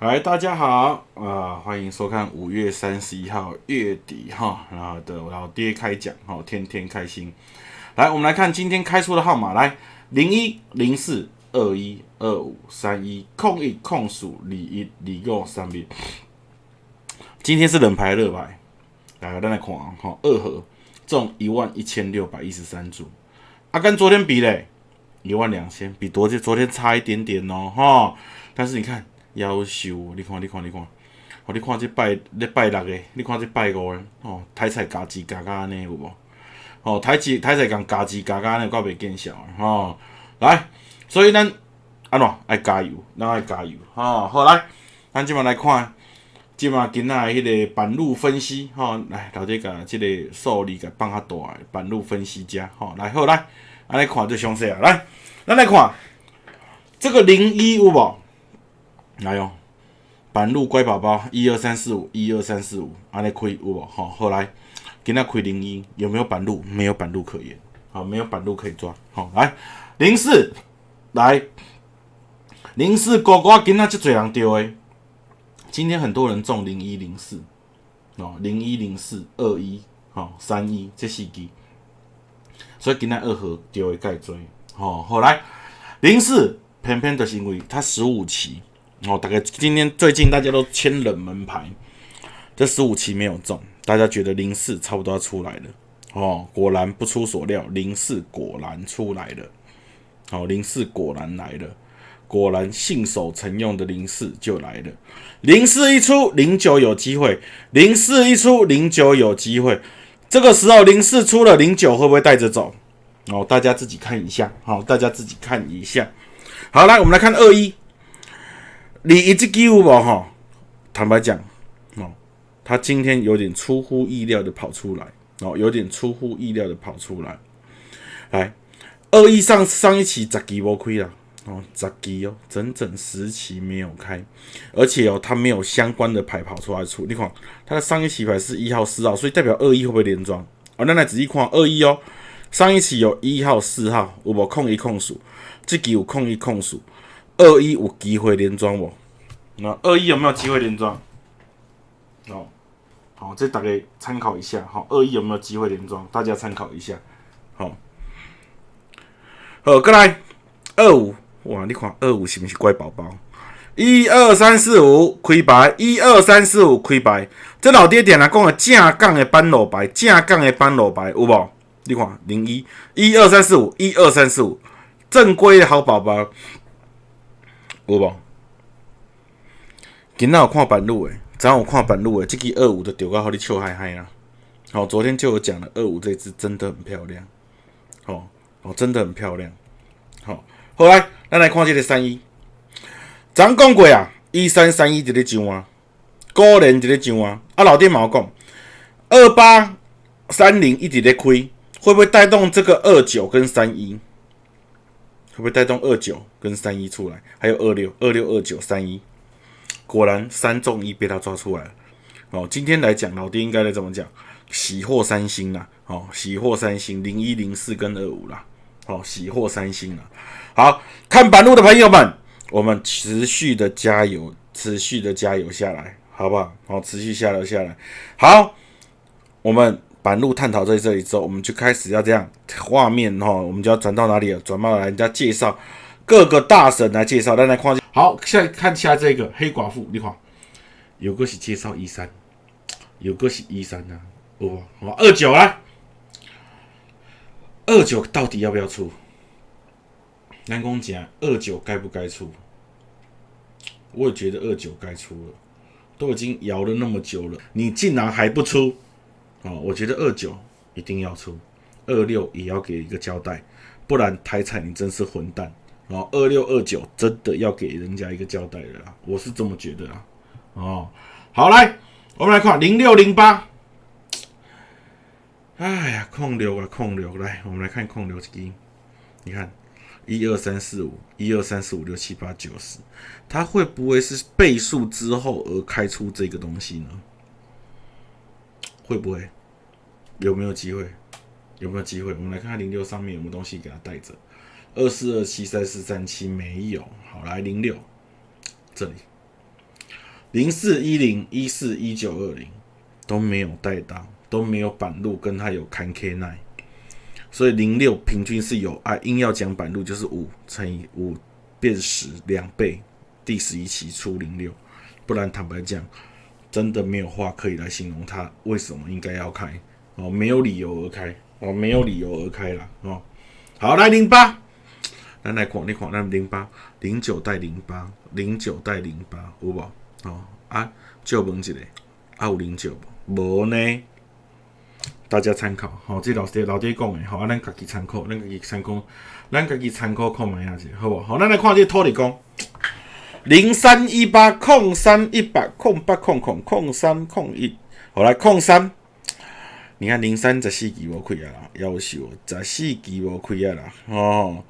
来，大家好啊、欢迎收看五月三十一号月底哈，然后的老爹开讲哈，天天开心。来，我们来看今天开出的号码，来零一零四二一二五三一空一空数二一二五三一。今天是冷牌热牌，来，咱来看啊哈，二盒中一万一千六百一十三注，啊，跟昨天比嘞，一万两千，比昨天昨天差一点点哦哈。但是你看，夭寿，你看你看你看，哦，你看这拜咧拜六个，你看这拜五个，哦，台菜加字加加安尼有无？哦，台字台菜共加字加加安尼，够袂见效的吼、来，所以咱安怎爱加油，咱爱加油吼、好来，咱即满来看，即满今仔迄个板路分析吼、来老弟甲即个数字甲放较大的板路分析者吼、来好来，安尼看就详细啊，来，咱来看这个零一有无？来哦，板路乖宝宝，一二三四五，一二三四五，安尼开有无？好，后来今仔开零一，有没有板路？没有板路可言，好，没有板路可以抓。好，来零四，来零四哥哥今仔这侪人丢诶，今天很多人中零一零四，哦，零一零四二一，好三一这四机，所以今仔二盒丢诶盖追，好，后来零四偏偏就是因为他十五期。哦，大概今天最近大家都签冷门牌，这十五期没有中，大家觉得零四差不多要出来了。哦，果然不出所料，零四果然出来了。哦，零四果然来了，果然信守承用的零四就来了。零四一出，零九有机会；零四一出，零九有机会。这个时候零四出了，零九会不会带着走？哦，大家自己看一下。好、大家自己看一下。好，来我们来看二一。你一只鸡有无吼？坦白讲，哦，他今天有点出乎意料的跑出来，哦，有点出乎意料的跑出来。来，二一上上一期十期无亏啦，哦，十期哦，整整十期没有开，而且哦，他没有相关的牌跑出来出。你看，他的上一期牌是一号、四号，所以代表二一会不会连庄？哦，咱来仔细看二一哦，上一期有一号、四号，有无控一控数？这期有控一控数。二一有机会连庄不？那二一有没有机会连庄？哦，好，这大概参考一下。好，二一有没有机会连庄？大家参考一下。好，好，过来二五，哇，你看二五是不是乖宝宝？一二三四五开白，一二三四五开白。这老爹点来讲的正杠的班路白，正杠的班路白有无？你看零一，一二三四五，一二三四五，正规的好宝宝。有无？今仔有看板路诶，昨有看板路诶，这支二五的丢到互你笑嗨嗨啦。好，昨天就有讲了，二五这支真的很漂亮，好、哦，真的很漂亮。好、后来咱来看即个三一，咱讲过啊，一三三一伫咧上啊，个人伫咧上啊。啊，老爹嘛有讲，二八三零一直咧开，会不会带动这个二九跟三一？会不会带动二九跟三一出来？还有二六、二六、二九、三一，果然三中一被他抓出来了。哦，今天来讲，老爹应该来怎么讲？喜获三星啦，哦，喜获三星，零一、零四跟二五啦，哦，喜获三星啦。好看板路的朋友们，我们持续的加油，持续的加油下来，好不好？好，持续下来下来。好，我们。板路探讨在这里之后，我们就开始要这样画面哈，我们就要转到哪里了？转到来人家介绍各个大神来介绍，来来看。好，现在看下这个黑寡妇，你看，有个是介绍一三，有个是一三呐，哦，好二九啊，二九到底要不要出？南宫讲二九该不该出？我也觉得二九该出了，都已经摇了那么久了，你竟然还不出？哦，我觉得二九一定要出，二六也要给一个交代，不然台彩你真是混蛋。哦二六二九真的要给人家一个交代了，我是这么觉得啊。哦，好来，我们来看零六零八。哎呀，控流啊，控流，来，我们来看控流这个，你看一二三四五，一二三四五六七八九十，它会不会是倍数之后而开出这个东西呢？会不会？有没有机会？有没有机会？我们来看看零六上面有没有东西给它带着。二四二七三四三七没有。好，来零六。这里。零四一零一四一九二零。都没有带到，都没有板路跟它有看 K 奈，所以零六平均是有啊，硬要讲板路就是五乘以五变十两倍，第十一期出零六，不然坦白讲，真的没有话可以来形容它为什么应该要开？哦，没有理由而开。哦，没有理由而开了哦。好，来零八，咱来看，你看，咱零八零九带零八零九带零八有无？哦啊，就问一个，啊有零九无？无呢？大家参考，吼，这老爹老爹讲的，吼，啊，咱家己参考，咱家己参考，咱家己参考看卖下子，好无？好，咱来看这土地公，零三一八空三一百空八空空空三空一，好来空三，你看零三十四期无开啊啦，夭寿十四期无开啊啦，哦，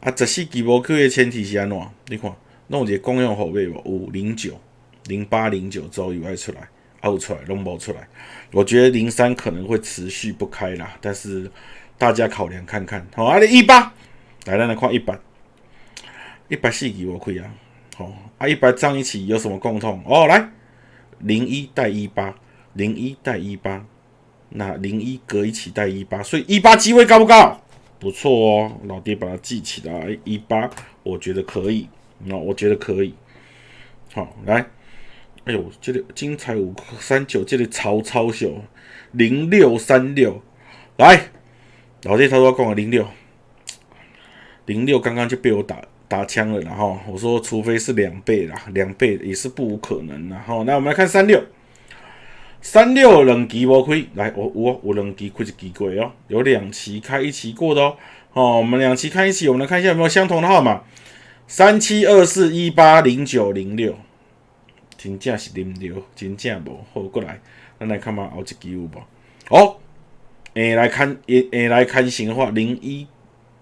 啊十四期无开的前提是安怎？你看，弄一个公用后背无？有零九。零八零九周以外出来，凹出来，拢无出来。我觉得零三可能会持续不开啦，但是大家考量看看。好，啊，你一八，来，咱来看一百，一百四期无开啊。好，啊，一百张一起有什么共同？哦，来，零一带一八，零一带一八，那零一隔一起带一八，所以一八机会高不高？不错哦，老爹把它记起来，一八，我觉得可以，那我觉得可以。好，来。哎呦，这个精彩五三九，这个超超秀零六三六，来，老弟他说跟我零六零六，刚刚就被我打打枪了，然后我说除非是两倍啦，两倍也是不无可能。然后那我们来看三六三六两期无亏，来我我我两期亏一期过哦，有两期开一期过的哦。哦，我们两期开一期，我们来看一下有没有相同的号码，三七二四一八零九零六。真正是啉着，真正无好过来，咱来看嘛，后一期有无？哦，诶来看，诶诶来看型的话，零一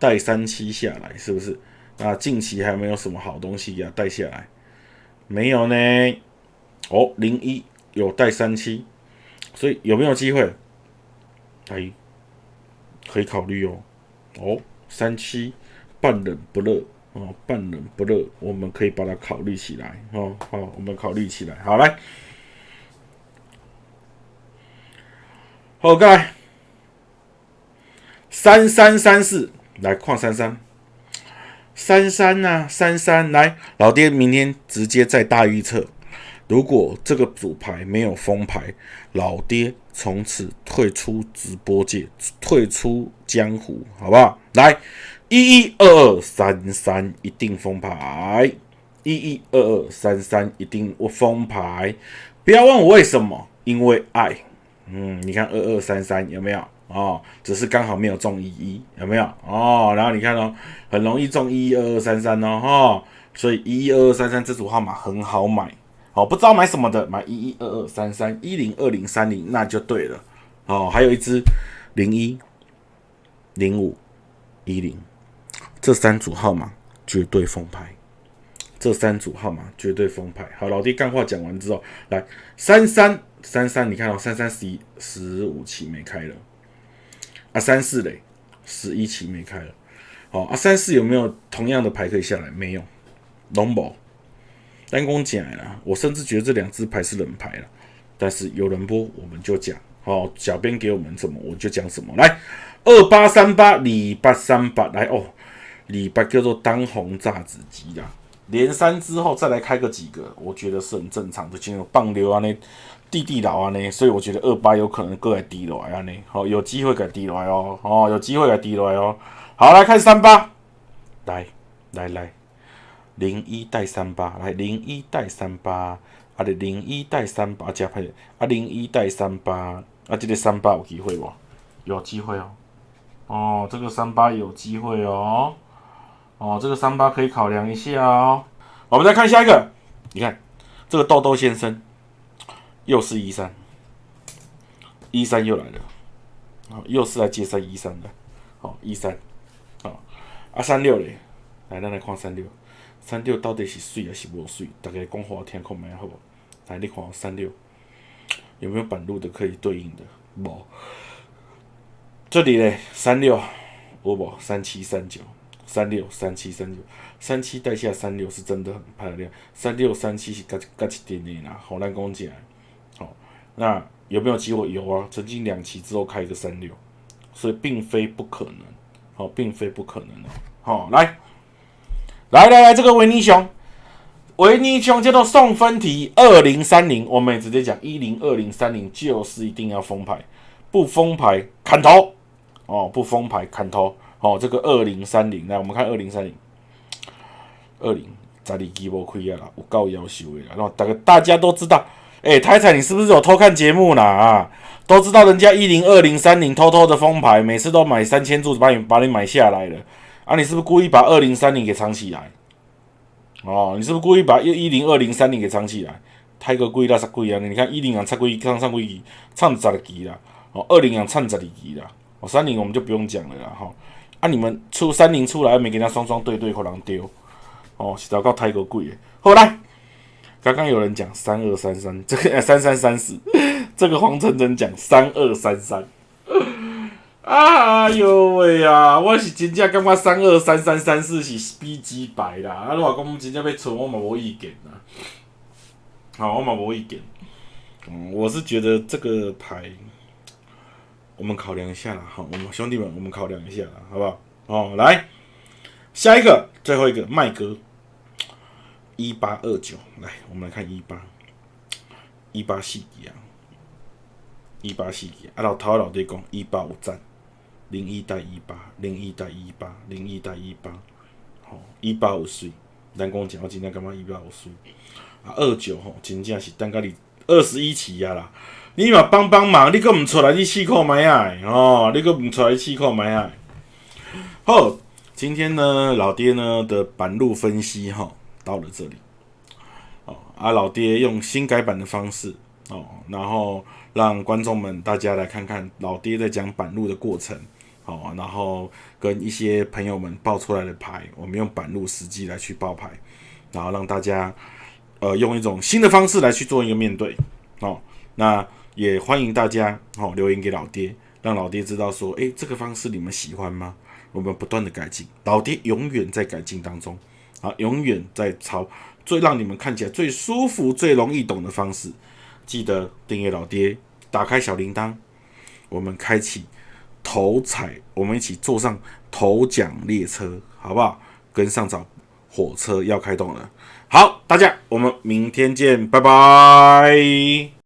带三七下来，是不是？那近期还没有什么好东西呀，带下来没有呢？哦，零一有带三七，所以有没有机会？哎，可以考虑哦。哦，三七半冷不热。哦，半冷不热，我们可以把它考虑起来。哦，好，我们考虑起来。好，来，好，盖三三三四，来矿三三三三呐，三三来，老爹明天直接在大预测，如果这个组牌没有封牌，老爹从此退出直播界，退出江湖，好不好？来。一一二二三三一定封牌，一一二二三三一定我封牌，不要问我为什么，因为爱。嗯，你看二二三三有没有？哦，只是刚好没有中一一，有没有？哦，然后你看哦，很容易中一一二二三三哦，哈，所以一一二二三三这组号码很好买，哦，不知道买什么的，买一一二二三三一零二零三零那就对了，哦，还有一支零一零五一零。这三组号码绝对封牌，这三组号码绝对封牌。好，老弟干话讲完之后，来三三三三，你看到三三十一十五期没开了，啊三四嘞十一期没开了，好啊三四有没有同样的牌可以下来？没有，龙宝单攻进来了，我甚至觉得这两只牌是冷牌了，但是有人播我们就讲，好，小编给我们什么我就讲什么。来二八三八李八三八来哦。礼拜叫做当红炸子鸡啊，连三之后再来开个几个，我觉得是很正常的。进入棒流啊，那地地老啊，那所以我觉得二八有可能过来低落啊，那好有机会给低落来哦，哦有机会给低落来哦。好来看三八，来来来，零一带三八，来零一带三八，啊的零一带三八加配，啊零一带三八，啊这个三八有机会不？有机会哦，哦这个三八有机会哦。哦，这个三八可以考量一下哦。我们再看下一个，你看这个豆豆先生又是一三，一三又来了，好，又是来接三一三的，好一三，好啊三六嘞，来咱来看三六，三六到底是水还是无水？大家讲话听看麦好？来你看三六有没有板路的可以对应的？无，这里嘞三六，有无三七三九。三六三七三九，三七带下三六是真的很漂亮，三六三七是加加一点点啦，好难讲起来。好，那有没有机会？有啊，曾经两期之后开一个三六，所以并非不可能。好，并非不可能的。好，来，来来来，这个维尼熊，维尼熊叫做送分题二零三零，我们也直接讲一零二零三零就是一定要封牌，不封牌砍头。哦，不封牌砍头。好，这个二零三零，来我们看二零三零，二零十二期无亏啊啦，有够要求的啦。然后大家大家都知道，哎，太太你是不是有偷看节目啦？啊，都知道人家一零二零三零偷偷的封牌，每次都买三千注把你把你买下来了。啊！你是不是故意把二零三零给藏起来？哦，你是不是故意把一一零二零三零给藏起来？太个贵啦，十贵啊！你看一零啊，差贵，唱上贵，唱十二期啦，哦，二零啊，唱十二期啦，哦，三零我们就不用讲了啦，哈。啊！你们出三零出来，没给他双双对对，可能丢哦，是糟糕太过贵。后来刚刚有人讲三二三三，这个三三三四，这个黄真真讲三二三三。哎呦喂啊！我是真正感觉三二三三三四是 B 级牌啦。啊，你话讲真正要存，我嘛无意见啦。好，我嘛无意见。嗯，我是觉得这个牌。我们考量一下啦，好，我们兄弟们，我们考量一下啦，好不好？哦，来，下一个，最后一个，麦哥，一八二九，来，我们来看一八，一八四几啊？一八四几？啊，老头老爹讲一八五赞，零一带一八，零一带一八，零一带一八，好，一八五岁，咱讲讲，我今天感觉一八五岁，啊，二九吼，真正是等甲你二十一期啊啦。你嘛帮帮忙，你搁毋出来，你试看买啊！哦，你搁毋出来试看买啊！好，今天呢，老爹呢的板路分析哈，到了这里。哦，啊，老爹用新改版的方式哦，然后让观众们大家来看看老爹在讲板路的过程。哦，然后跟一些朋友们报出来的牌，我们用板路实际来去报牌，然后让大家呃用一种新的方式来去做一个面对。哦，那。也欢迎大家哦留言给老爹，让老爹知道说，诶，这个方式你们喜欢吗？我们不断的改进，老爹永远在改进当中，啊，永远在朝最让你们看起来最舒服、最容易懂的方式。记得订阅老爹，打开小铃铛，我们开启头彩，我们一起坐上头奖列车，好不好？跟上早火车要开动了。好，大家，我们明天见，拜拜。